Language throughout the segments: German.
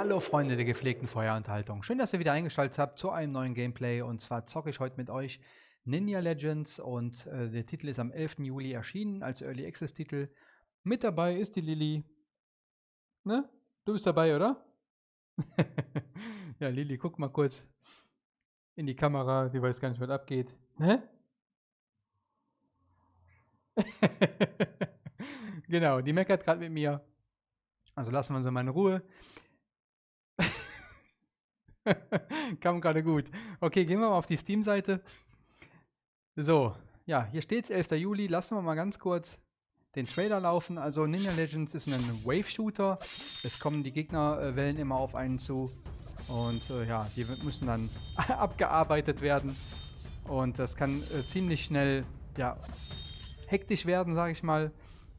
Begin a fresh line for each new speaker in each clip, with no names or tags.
Hallo Freunde der gepflegten Feuerunterhaltung. Schön, dass ihr wieder eingeschaltet habt zu einem neuen Gameplay. Und zwar zocke ich heute mit euch Ninja Legends und äh, der Titel ist am 11. Juli erschienen als Early Access Titel. Mit dabei ist die Lilly. Ne? Du bist dabei, oder? ja, Lilly, guck mal kurz in die Kamera. Die weiß gar nicht, was abgeht. Ne? genau, die meckert gerade mit mir. Also lassen wir sie mal in Ruhe. Kam gerade gut. Okay, gehen wir mal auf die Steam-Seite. So, ja, hier steht es 11. Juli. Lassen wir mal ganz kurz den Trailer laufen. Also Ninja Legends ist ein Wave-Shooter. Es kommen die Gegnerwellen immer auf einen zu. Und äh, ja, die müssen dann abgearbeitet werden. Und das kann äh, ziemlich schnell, ja, hektisch werden, sage ich mal.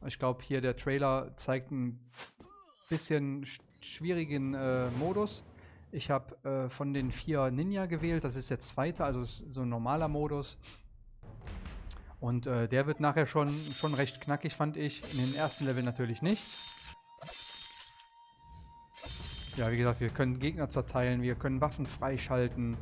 Ich glaube, hier der Trailer zeigt ein bisschen schwierigen äh, Modus. Ich habe äh, von den vier Ninja gewählt. Das ist der zweite, also so ein normaler Modus. Und äh, der wird nachher schon, schon recht knackig, fand ich. In den ersten Level natürlich nicht. Ja, wie gesagt, wir können Gegner zerteilen, wir können Waffen freischalten.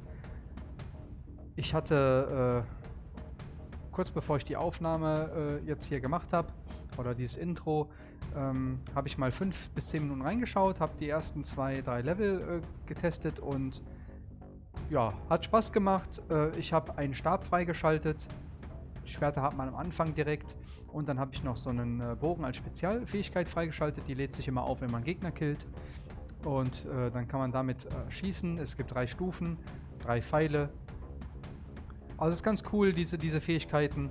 Ich hatte, äh, kurz bevor ich die Aufnahme äh, jetzt hier gemacht habe, oder dieses Intro, ähm, habe ich mal fünf bis zehn Minuten reingeschaut, habe die ersten zwei, drei Level äh, getestet und ja, hat Spaß gemacht. Äh, ich habe einen Stab freigeschaltet. Schwerter hat man am Anfang direkt. Und dann habe ich noch so einen äh, Bogen als Spezialfähigkeit freigeschaltet. Die lädt sich immer auf, wenn man Gegner killt. Und äh, dann kann man damit äh, schießen. Es gibt drei Stufen, drei Pfeile. Also ist ganz cool, diese, diese Fähigkeiten.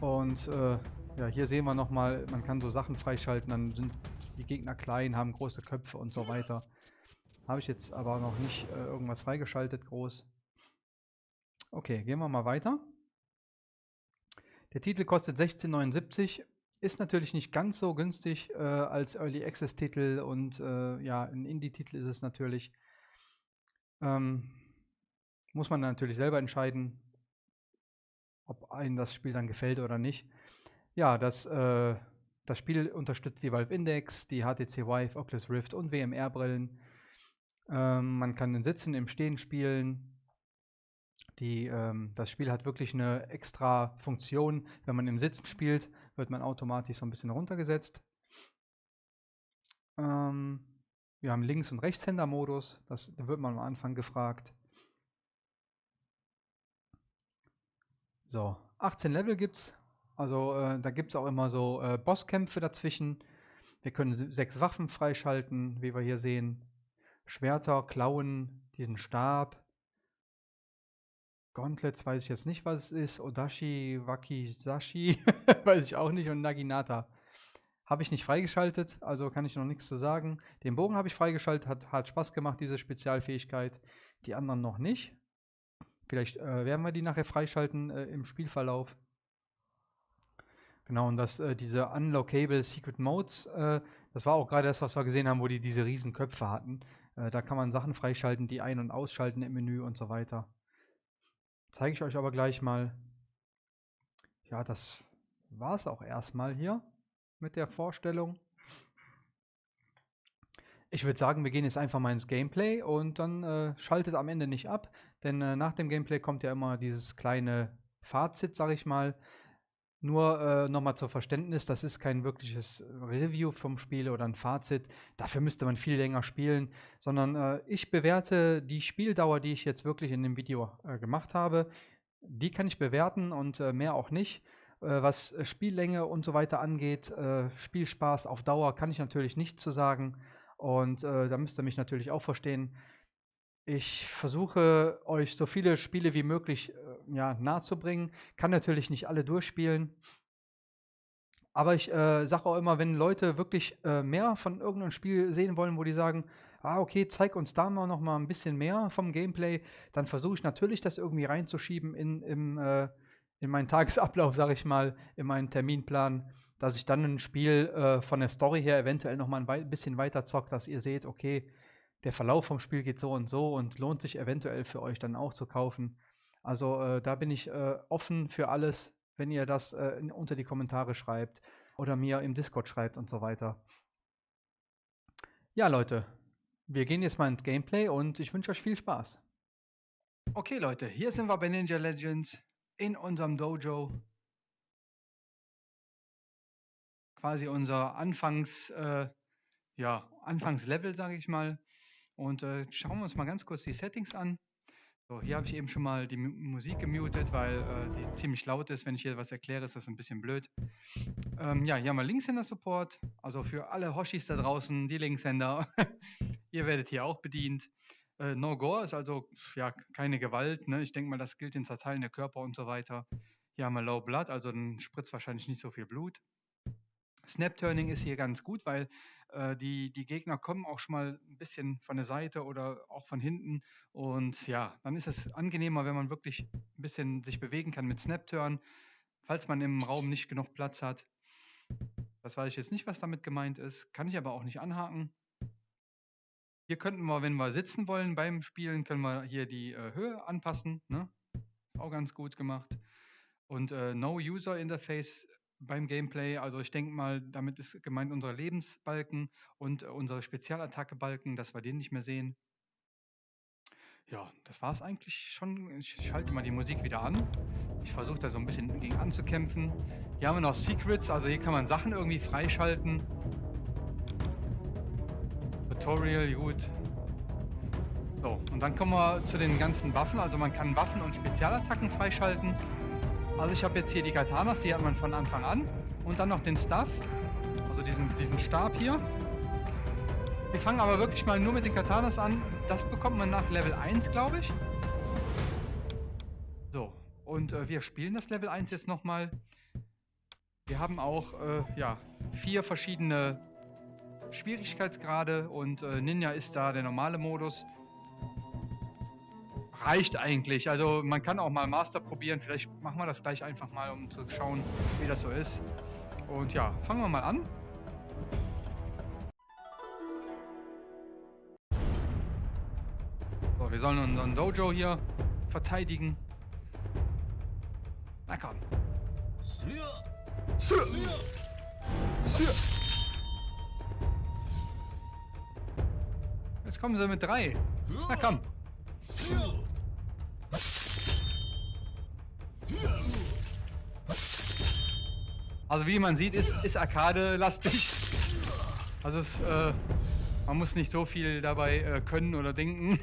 Und äh, ja, hier sehen wir nochmal, man kann so Sachen freischalten, dann sind die Gegner klein, haben große Köpfe und so weiter. Habe ich jetzt aber noch nicht äh, irgendwas freigeschaltet, groß. Okay, gehen wir mal weiter. Der Titel kostet 16,79. Ist natürlich nicht ganz so günstig äh, als Early Access Titel und äh, ja, ein Indie-Titel ist es natürlich. Ähm, muss man natürlich selber entscheiden, ob einem das Spiel dann gefällt oder nicht. Ja, das, äh, das Spiel unterstützt die Valve Index, die HTC Vive, Oculus Rift und WMR-Brillen. Ähm, man kann im Sitzen, im Stehen spielen. Die, ähm, das Spiel hat wirklich eine extra Funktion. Wenn man im Sitzen spielt, wird man automatisch so ein bisschen runtergesetzt. Ähm, wir haben Links- und Rechtshänder-Modus. Das da wird man am Anfang gefragt. So, 18 Level gibt es. Also äh, da gibt es auch immer so äh, Bosskämpfe dazwischen. Wir können sechs Waffen freischalten, wie wir hier sehen. Schwerter, Klauen, diesen Stab. Gauntlets weiß ich jetzt nicht, was es ist. Odashi, Wakizashi weiß ich auch nicht. Und Naginata habe ich nicht freigeschaltet, also kann ich noch nichts zu sagen. Den Bogen habe ich freigeschaltet, hat, hat Spaß gemacht, diese Spezialfähigkeit. Die anderen noch nicht. Vielleicht äh, werden wir die nachher freischalten äh, im Spielverlauf. Genau, und das, äh, diese Unlockable Secret Modes, äh, das war auch gerade das, was wir gesehen haben, wo die diese riesen Köpfe hatten. Äh, da kann man Sachen freischalten, die ein- und ausschalten im Menü und so weiter. Zeige ich euch aber gleich mal. Ja, das war es auch erstmal hier mit der Vorstellung. Ich würde sagen, wir gehen jetzt einfach mal ins Gameplay und dann äh, schaltet am Ende nicht ab, denn äh, nach dem Gameplay kommt ja immer dieses kleine Fazit, sag ich mal, nur äh, nochmal zur Verständnis, das ist kein wirkliches Review vom Spiel oder ein Fazit. Dafür müsste man viel länger spielen, sondern äh, ich bewerte die Spieldauer, die ich jetzt wirklich in dem Video äh, gemacht habe. Die kann ich bewerten und äh, mehr auch nicht. Äh, was Spiellänge und so weiter angeht, äh, Spielspaß auf Dauer kann ich natürlich nicht zu sagen. Und da müsst ihr mich natürlich auch verstehen. Ich versuche euch so viele Spiele wie möglich äh, ja, nahezubringen. Kann natürlich nicht alle durchspielen. Aber ich äh, sage auch immer, wenn Leute wirklich äh, mehr von irgendeinem Spiel sehen wollen, wo die sagen, ah, okay, zeig uns da mal noch mal ein bisschen mehr vom Gameplay, dann versuche ich natürlich, das irgendwie reinzuschieben in, im, äh, in meinen Tagesablauf, sage ich mal, in meinen Terminplan, dass ich dann ein Spiel äh, von der Story her eventuell noch mal ein bisschen weiter zocke, dass ihr seht, okay, der Verlauf vom Spiel geht so und so und lohnt sich eventuell für euch dann auch zu kaufen. Also äh, da bin ich äh, offen für alles, wenn ihr das äh, in, unter die Kommentare schreibt oder mir im Discord schreibt und so weiter. Ja, Leute, wir gehen jetzt mal ins Gameplay und ich wünsche euch viel Spaß. Okay Leute, hier sind wir bei Ninja Legends in unserem Dojo. Quasi unser Anfangs, äh, ja, Anfangslevel, sage ich mal. Und äh, schauen wir uns mal ganz kurz die Settings an. So, hier habe ich eben schon mal die M Musik gemutet, weil äh, die ziemlich laut ist. Wenn ich hier was erkläre, ist das ein bisschen blöd. Ähm, ja, hier haben wir Linkshänder-Support. Also für alle Hoshis da draußen, die Linkshänder. Ihr werdet hier auch bedient. Äh, no Gore ist also ja keine Gewalt. Ne? Ich denke mal, das gilt in Zerteilen der Körper und so weiter. Hier haben wir Low Blood, also dann spritzt wahrscheinlich nicht so viel Blut. Snap Turning ist hier ganz gut, weil äh, die, die Gegner kommen auch schon mal ein bisschen von der Seite oder auch von hinten. Und ja, dann ist es angenehmer, wenn man wirklich ein bisschen sich bewegen kann mit Snap Turn, falls man im Raum nicht genug Platz hat. Das weiß ich jetzt nicht, was damit gemeint ist. Kann ich aber auch nicht anhaken. Hier könnten wir, wenn wir sitzen wollen beim Spielen, können wir hier die äh, Höhe anpassen. Ne? Ist auch ganz gut gemacht. Und äh, No User Interface beim Gameplay. Also ich denke mal, damit ist gemeint unsere Lebensbalken und äh, unsere Spezialattacke-Balken, dass wir den nicht mehr sehen. Ja, das war es eigentlich schon. Ich schalte mal die Musik wieder an. Ich versuche da so ein bisschen gegen anzukämpfen. Hier haben wir noch Secrets, also hier kann man Sachen irgendwie freischalten. Tutorial, gut. So, und dann kommen wir zu den ganzen Waffen. Also man kann Waffen und Spezialattacken freischalten. Also ich habe jetzt hier die Katanas, die hat man von Anfang an. Und dann noch den Stuff, also diesen, diesen Stab hier. Wir fangen aber wirklich mal nur mit den Katanas an. Das bekommt man nach Level 1, glaube ich. So, und äh, wir spielen das Level 1 jetzt nochmal. Wir haben auch, äh, ja, vier verschiedene Schwierigkeitsgrade und äh, Ninja ist da der normale Modus reicht eigentlich. Also man kann auch mal Master probieren. Vielleicht machen wir das gleich einfach mal, um zu schauen, wie das so ist. Und ja, fangen wir mal an. So, wir sollen unseren Dojo hier verteidigen. Na komm. Sir. Sir. Sir. Jetzt kommen sie mit drei. Na komm. Also wie man sieht, ist, ist Arcade-lastig. Also es, äh, man muss nicht so viel dabei äh, können oder denken.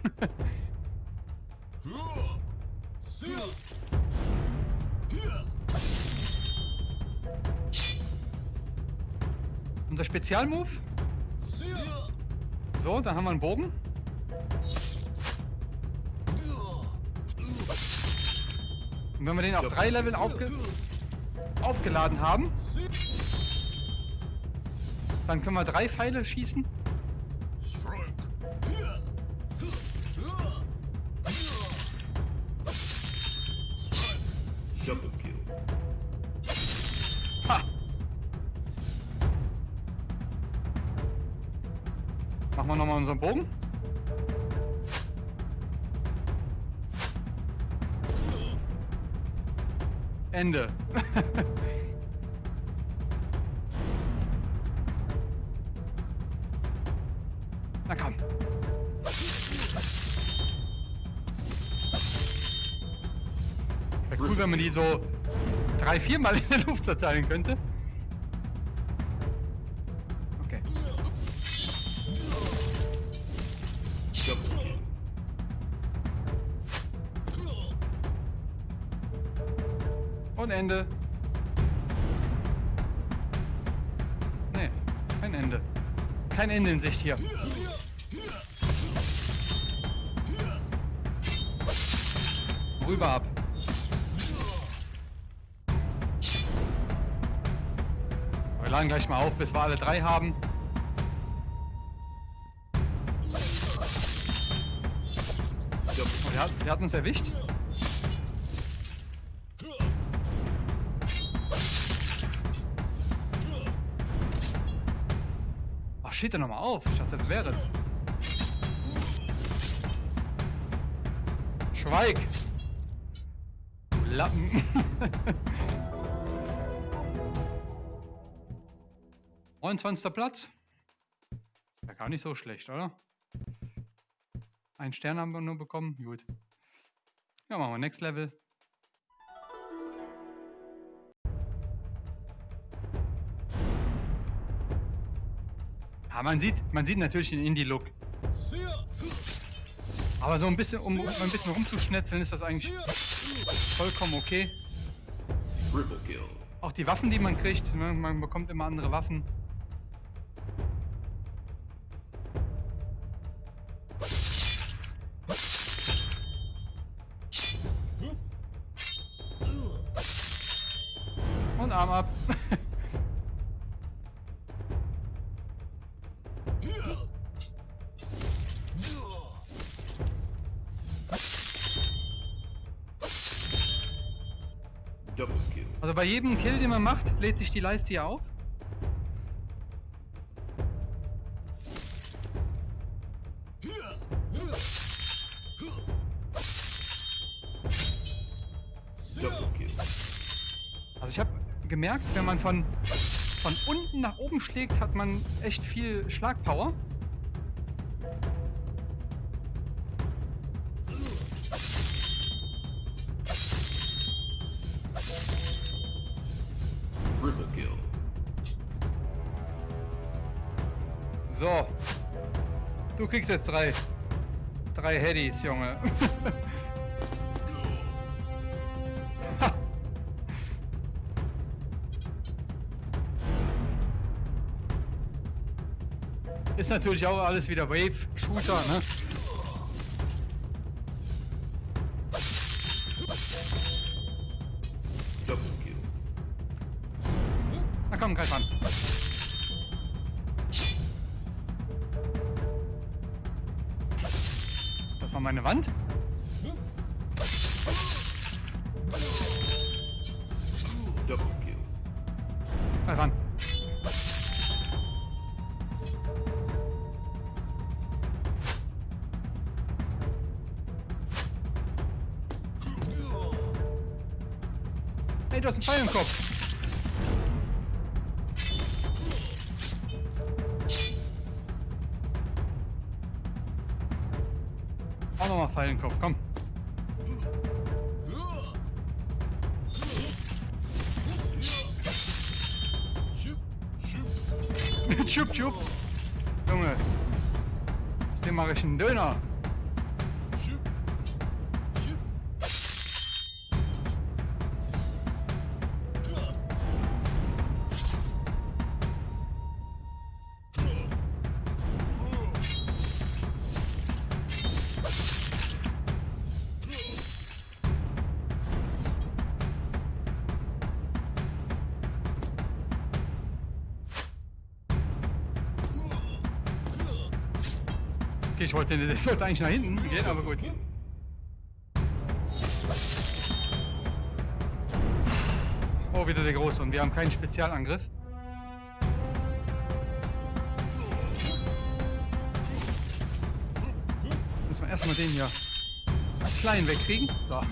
Unser Spezialmove. So, dann haben wir einen Bogen. Und wenn wir den auf drei Leveln aufge aufgeladen haben, dann können wir drei Pfeile schießen. Ha. Machen wir nochmal unseren Bogen. Ende. Die so drei, viermal in der Luft zerteilen könnte. Okay. Und Ende. Nee, kein Ende. Kein Ende in Sicht hier. Rüber ab. Wir laden gleich mal auf, bis wir alle drei haben. Oh, der, hat, der hat uns erwischt. Ach, steht er nochmal auf? Ich dachte, das wäre es. Schweig! Du Lappen! Neunundzwanzigster Platz. Ja, gar nicht so schlecht, oder? Ein Stern haben wir nur bekommen. Gut. Ja, machen wir Next Level. Ja, man sieht, man sieht natürlich den Indie-Look. Aber so ein bisschen, um ein bisschen rumzuschnetzeln, ist das eigentlich vollkommen okay. Auch die Waffen, die man kriegt, ne, man bekommt immer andere Waffen. Bei jedem Kill, den man macht, lädt sich die Leiste hier auf. Also ich habe gemerkt, wenn man von, von unten nach oben schlägt, hat man echt viel Schlagpower. So. Du kriegst jetzt drei. Drei Headies, Junge. Ist natürlich auch alles wieder Wave-Shooter, ne? Auch nochmal Pfeil im Kopf, komm. Chup, chup. Junge. Aus dem mache ich einen Döner. Wollte, das sollte eigentlich nach hinten gehen, aber gut. Oh, wieder der Große und wir haben keinen Spezialangriff. Müssen wir erstmal den hier klein wegkriegen. So. Ah.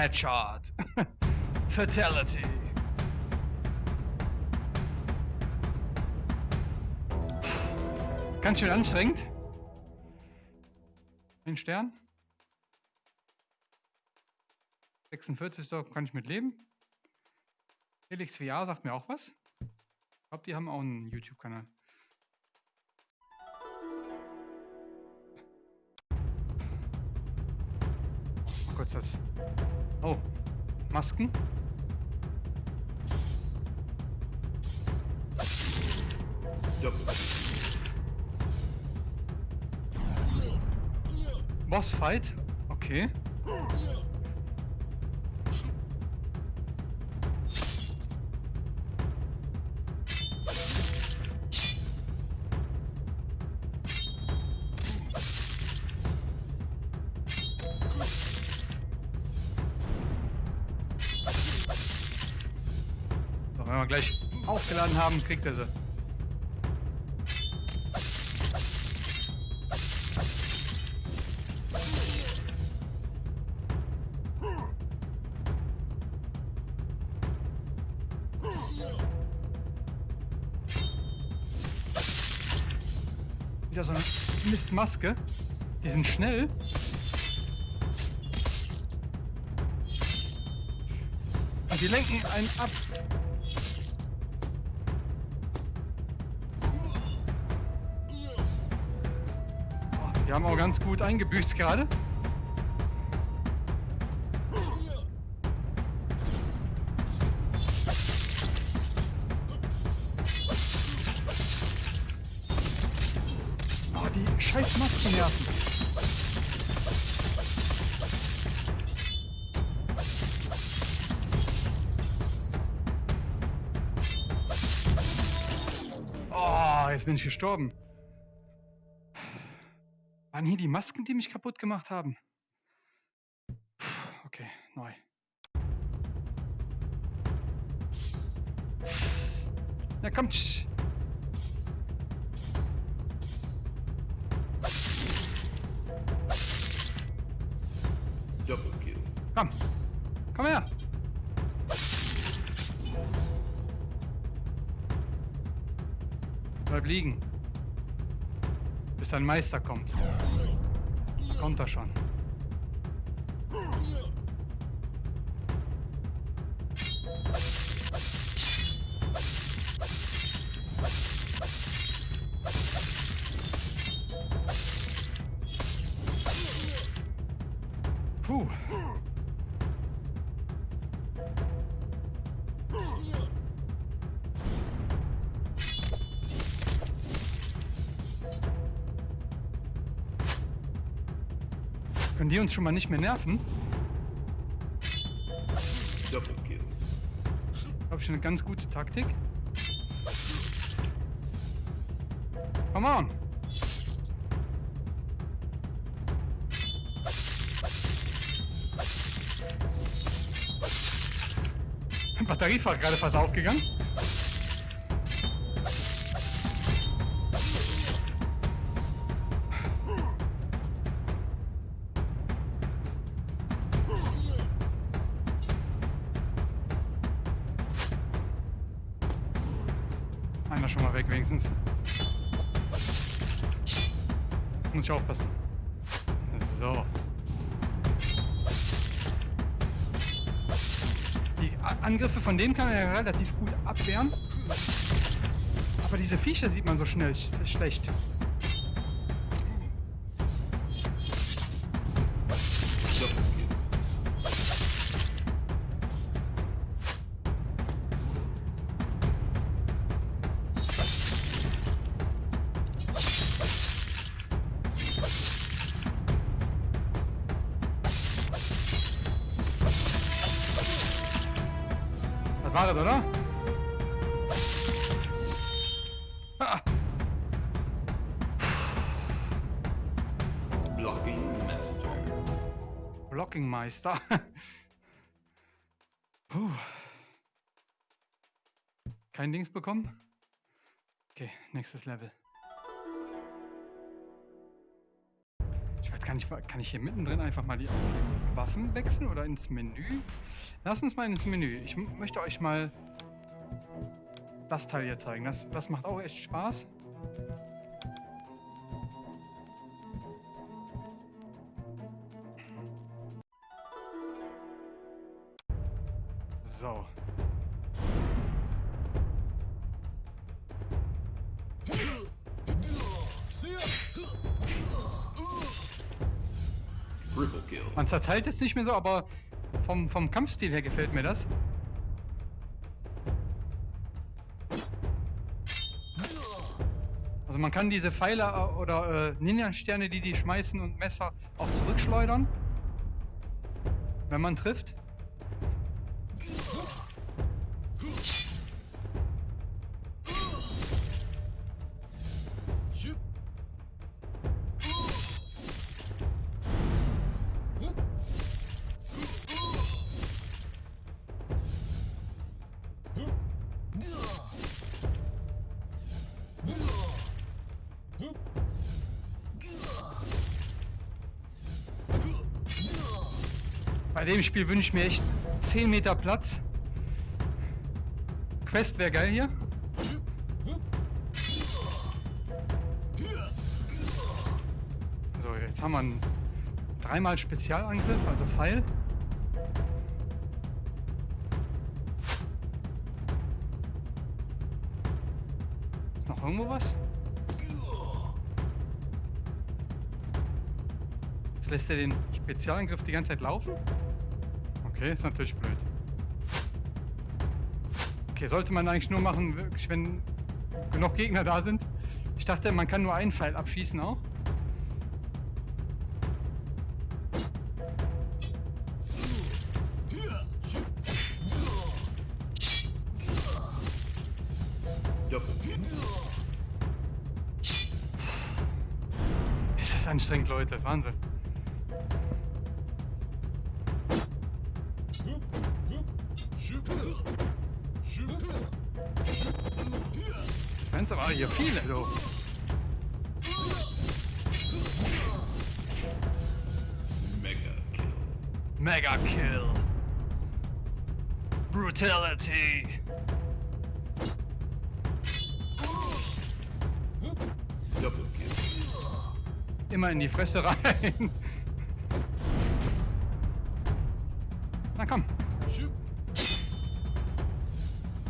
Headshot. Fatality. Ganz schön anstrengend. Ein Stern. 46, so kann ich mit leben. Felix VR sagt mir auch was. Ich glaube, die haben auch einen YouTube-Kanal. Oh Gott, das. Oh, Masken. Bossfight. Okay. Wir gleich aufgeladen haben, kriegt er sie. Wieder so eine Mistmaske. Die sind schnell. Und die lenken einen ab. Haben auch ganz gut eingebüßt gerade. Oh, die scheiß Masken nerven. Oh, jetzt bin ich gestorben. Waren hier die Masken, die mich kaputt gemacht haben? Okay, neu. Ja, kommt.
Double kill.
Komm. Komm her. Bleib liegen. Dein Meister kommt. Kommt er schon. Können die uns schon mal nicht mehr nerven?
Double kill.
Glaube ich eine ganz gute Taktik. Come on! Batteriefach gerade fast aufgegangen. Denen kann ja relativ gut abwehren. Aber diese Viecher sieht man so schnell sch schlecht. Das, oder?
Blocking master.
Blockingmeister. Puh. Kein Dings bekommen? Okay, nächstes Level. Ich nicht, wa- kann ich hier mittendrin einfach mal die die Waffen wechseln oder ins Menü? Lass uns mal ins Menü. Ich möchte euch mal das Teil hier zeigen. Das, das macht auch echt Spaß. So. Man zerteilt es nicht mehr so, aber vom, vom Kampfstil her gefällt mir das. Also man kann diese Pfeile äh, oder äh, Ninja-Sterne, die die schmeißen und Messer auch zurückschleudern, wenn man trifft. Spiel wünsche ich mir echt 10 Meter Platz. Quest wäre geil hier. So, jetzt haben wir einen dreimal Spezialangriff, also Pfeil. Ist noch irgendwo was? Jetzt lässt er den Spezialangriff die ganze Zeit laufen? Okay, ist natürlich blöd. Okay, sollte man eigentlich nur machen, wirklich, wenn genug Gegner da sind. Ich dachte, man kann nur einen Pfeil abschießen auch. Immer in die Fresse rein. Na komm.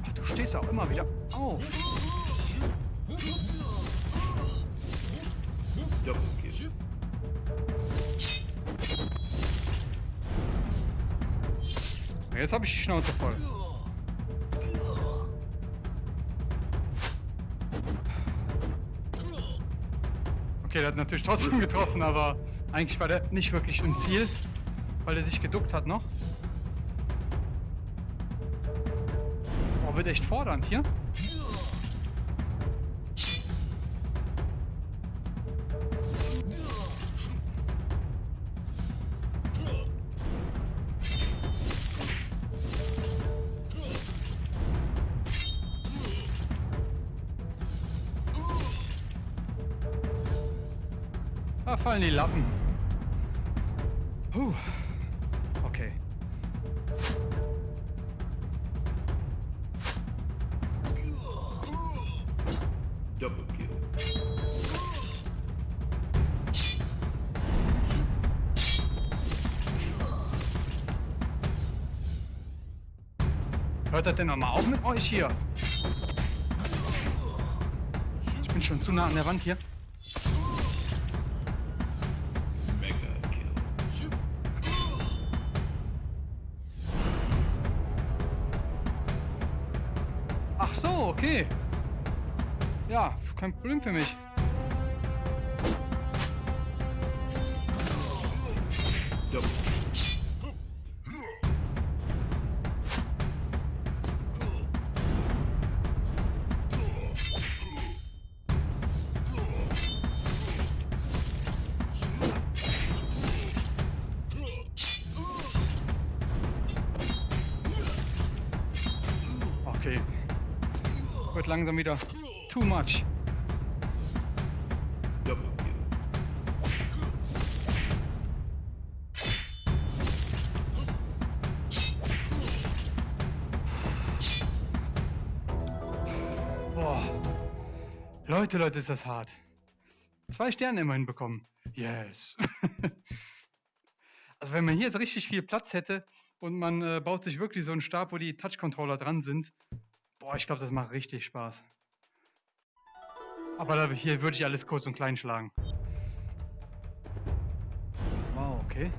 Ach, du stehst auch immer wieder auf. Jetzt habe ich die Schnauze voll. Okay, der hat natürlich trotzdem getroffen, aber eigentlich war der nicht wirklich im Ziel, weil er sich geduckt hat noch. Oh, wird echt fordernd hier. Fallen die Lappen. Puh. Okay.
Double kill.
Hört das denn noch mal auf mit euch hier? Ich bin schon zu nah an der Wand hier. Kein Problem für mich. Langsam wieder too much. Leute, Leute, ist das hart. Zwei Sterne immerhin bekommen. Yes. also wenn man hier jetzt richtig viel Platz hätte und man äh, baut sich wirklich so einen Stab, wo die Touch-Controller dran sind. Boah, ich glaube, das macht richtig Spaß. Aber da, hier würde ich alles kurz und klein schlagen. Wow, okay.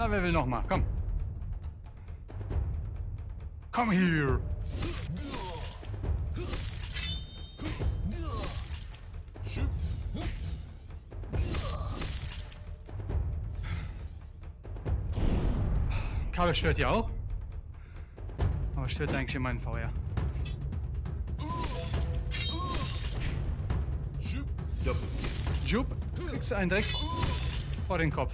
Na, wer will noch mal? Komm. Komm hier. Kabel stört ja auch. Aber stört eigentlich in meinen VR.
Double kill.
Jupp, kriegst du einen direkt vor den Kopf.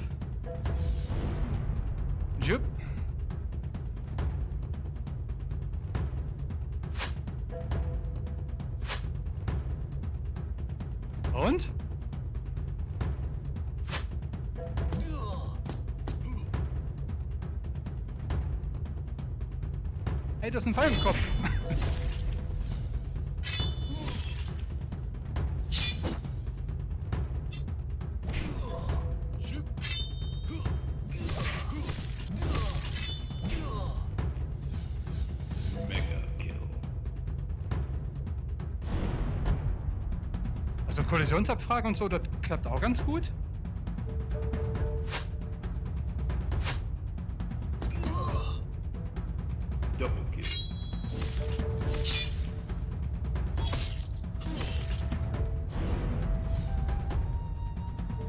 Also Kollisionsabfrage und so, das klappt auch ganz gut.
Double kill.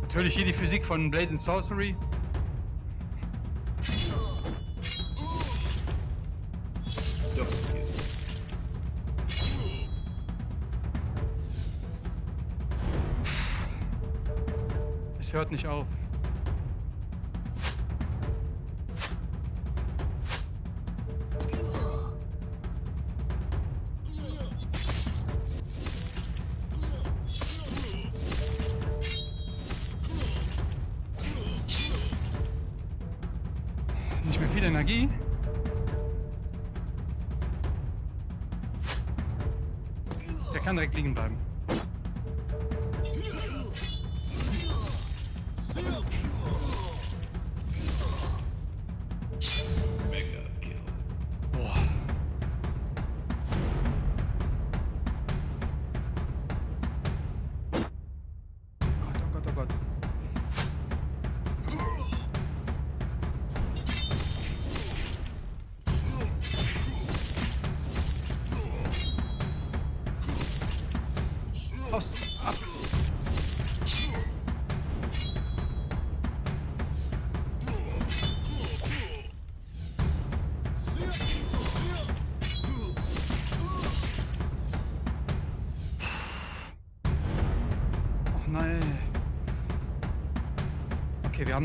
Natürlich hier die Physik von Blade and Sorcery. Hört nicht auf. Nicht mehr viel Energie. Der kann direkt liegen bleiben.
Will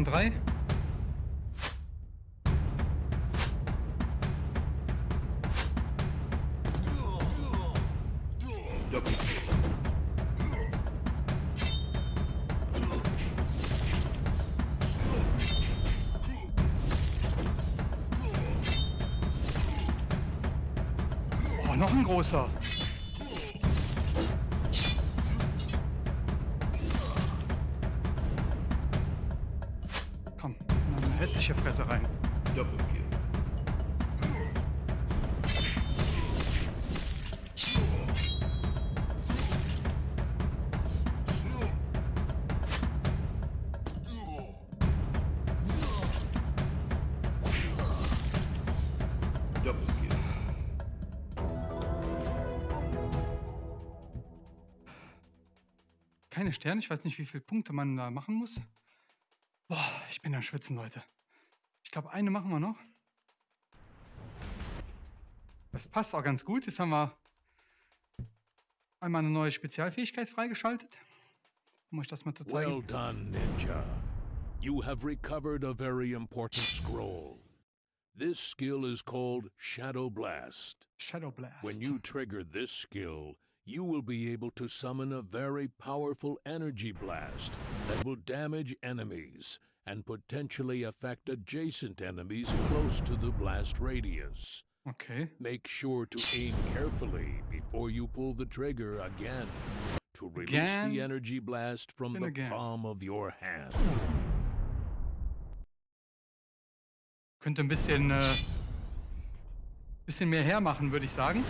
Kill.
Oh, noch ein großer. Sterne, ich weiß nicht, wie viele Punkte man da machen muss. Boah, ich bin am Schwitzen, Leute. Ich glaube, eine machen wir noch. Das passt auch ganz gut. Jetzt haben wir einmal eine neue Spezialfähigkeit freigeschaltet. Um euch das mal zu zeigen.
Well done, Ninja. You have recovered a very important scroll. This skill is called Shadow Blast.
Shadow Blast.
When you trigger this skill, you will be able to summon a very powerful energy blast that will damage enemies and potentially affect adjacent enemies close to the blast radius.
Okay.
Make sure to aim carefully before you pull the trigger again to release
Again
the energy blast from
and
the
again.
palm of your hand.
Könnte ein bisschen, äh, bisschen mehr hermachen, würde ich sagen.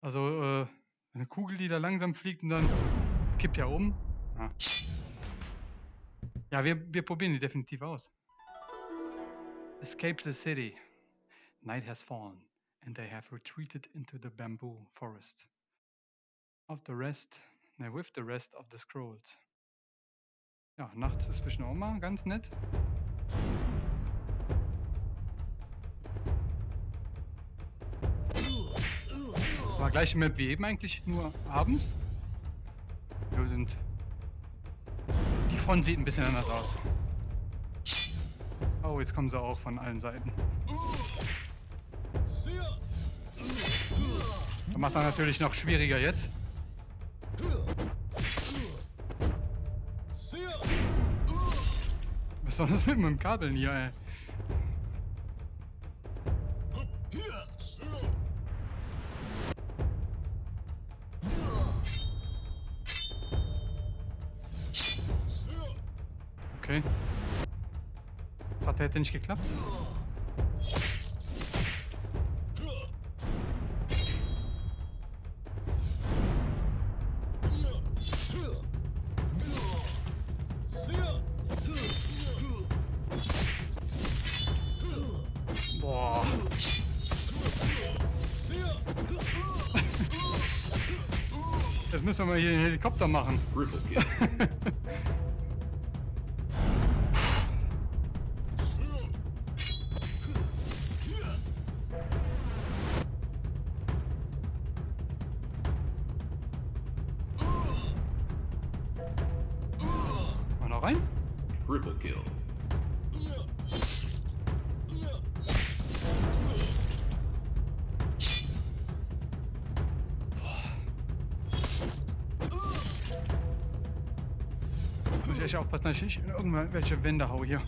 Also, äh, eine Kugel, die da langsam fliegt und dann kippt ja um. Ja, ja wir, wir probieren die definitiv aus. Escape the city. Night has fallen, and they have retreated into the bamboo forest. Of the rest, ne, with the rest of the scrolls. Ja, nachts ist zwischen auch mal ganz nett. War gleiche Map wie eben eigentlich, nur abends. Ja, sind die Front sieht ein bisschen anders aus. Oh, jetzt kommen sie auch von allen Seiten. Das macht dann natürlich noch schwieriger jetzt. Besonders mit meinem Kabeln hier, ey. Hätte nicht geklappt. Boah. Jetzt müssen wir mal hier den Helikopter machen. Noch rein.
Triple kill.
Muss ich aufpassen, dass ich nicht in irgendwelche Wände hau hier.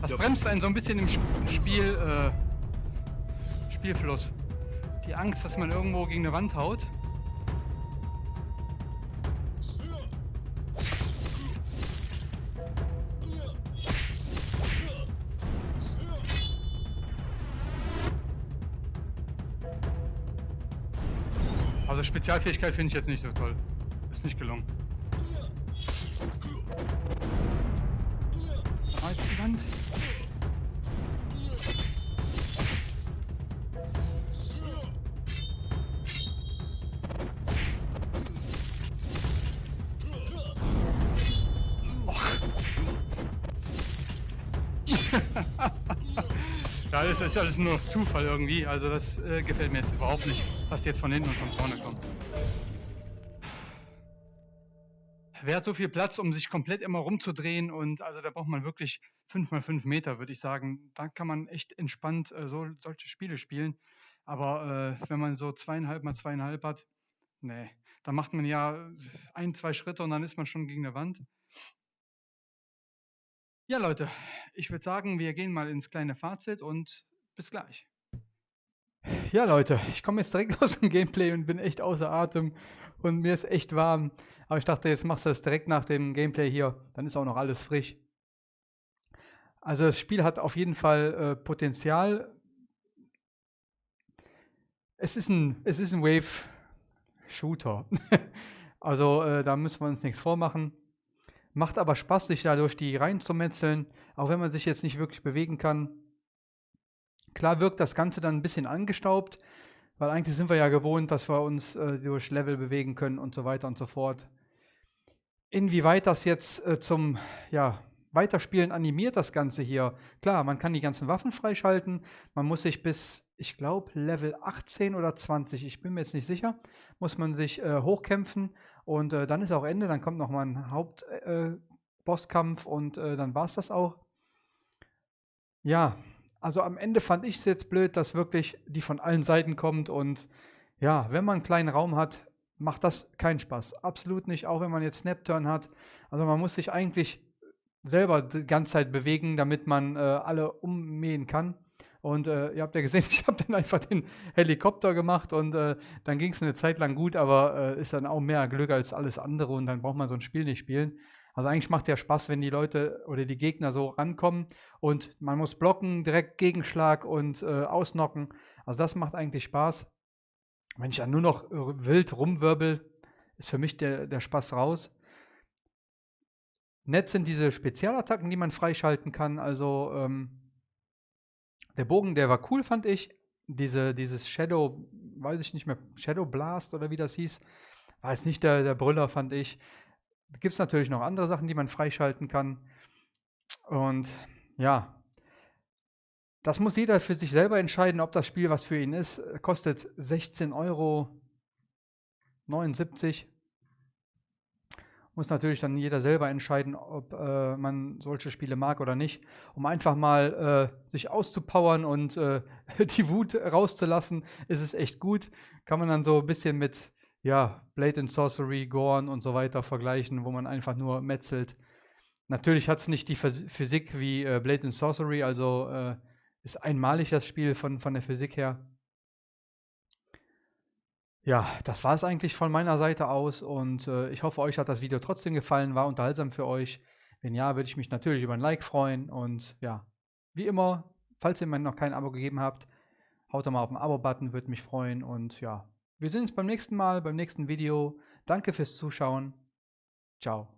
Das bremst einen so ein bisschen im Sp- Spiel, äh, Spielfluss. Die Angst, dass man irgendwo gegen eine Wand haut. Spezialfähigkeit finde ich jetzt nicht so toll. Ist nicht gelungen. Ah, jetzt die Wand. Ja, das ist alles nur Zufall irgendwie. Also das äh, gefällt mir jetzt überhaupt nicht, was jetzt von hinten und von vorne kommt. Wer hat so viel Platz, um sich komplett immer rumzudrehen? Und also da braucht man wirklich 5 mal 5 Meter, würde ich sagen. Da kann man echt entspannt äh, so, solche Spiele spielen. Aber äh, wenn man so zweieinhalb mal zweieinhalb hat, nee, da macht man ja ein, zwei Schritte und dann ist man schon gegen eine Wand. Ja, Leute, ich würde sagen, wir gehen mal ins kleine Fazit und bis gleich. Ja, Leute, ich komme jetzt direkt aus dem Gameplay und bin echt außer Atem und mir ist echt warm. Aber ich dachte, jetzt machst du das direkt nach dem Gameplay hier, dann ist auch noch alles frisch. Also das Spiel hat auf jeden Fall äh, Potenzial. Es ist ein, es ist ein Wave-Shooter. also äh, da müssen wir uns nichts vormachen. Macht aber Spaß, sich da durch die Reihen zu metzeln, auch wenn man sich jetzt nicht wirklich bewegen kann. Klar wirkt das Ganze dann ein bisschen angestaubt, weil eigentlich sind wir ja gewohnt, dass wir uns äh, durch Level bewegen können und so weiter und so fort. Inwieweit das jetzt äh, zum ja, Weiterspielen animiert, das Ganze hier. Klar, man kann die ganzen Waffen freischalten. Man muss sich bis, ich glaube, Level 18 oder 20, ich bin mir jetzt nicht sicher, muss man sich äh, hochkämpfen. Und äh, dann ist auch Ende, dann kommt nochmal ein Hauptbosskampf äh, und äh, dann war es das auch. Ja, also am Ende fand ich es jetzt blöd, dass wirklich die von allen Seiten kommt und ja, wenn man einen kleinen Raum hat, macht das keinen Spaß. Absolut nicht, auch wenn man jetzt Snap-Turn hat. Also man muss sich eigentlich selber die ganze Zeit bewegen, damit man äh, alle ummähen kann. Und äh, ihr habt ja gesehen, ich habe dann einfach den Helikopter gemacht und äh, dann ging es eine Zeit lang gut, aber äh, ist dann auch mehr Glück als alles andere und dann braucht man so ein Spiel nicht spielen. Also eigentlich macht ja Spaß, wenn die Leute oder die Gegner so rankommen und man muss blocken, direkt Gegenschlag und äh, ausnocken. Also das macht eigentlich Spaß. Wenn ich dann nur noch äh, wild rumwirbel, ist für mich der, der Spaß raus. Nett sind diese Spezialattacken, die man freischalten kann. Also ähm, der Bogen, der war cool, fand ich. Diese, dieses Shadow, weiß ich nicht mehr, Shadow Blast oder wie das hieß, war jetzt nicht der, der Brüller, fand ich. Gibt es natürlich noch andere Sachen, die man freischalten kann. Und ja, das muss jeder für sich selber entscheiden, ob das Spiel was für ihn ist. Kostet 16,79 Euro. Muss natürlich dann jeder selber entscheiden, ob äh, man solche Spiele mag oder nicht. Um einfach mal äh, sich auszupowern und äh, die Wut rauszulassen, ist es echt gut. Kann man dann so ein bisschen mit ja, Blade and Sorcery, Gorn und so weiter vergleichen, wo man einfach nur metzelt. Natürlich hat es nicht die Physik wie äh, Blade and Sorcery, also äh, ist einmalig das Spiel von, von der Physik her. Ja, das war es eigentlich von meiner Seite aus und äh, ich hoffe, euch hat das Video trotzdem gefallen, war unterhaltsam für euch. Wenn ja, würde ich mich natürlich über ein Like freuen und ja, wie immer, falls ihr mir noch kein Abo gegeben habt, haut doch mal auf den Abo-Button, würde mich freuen und ja, wir sehen uns beim nächsten Mal, beim nächsten Video. Danke fürs Zuschauen. Ciao.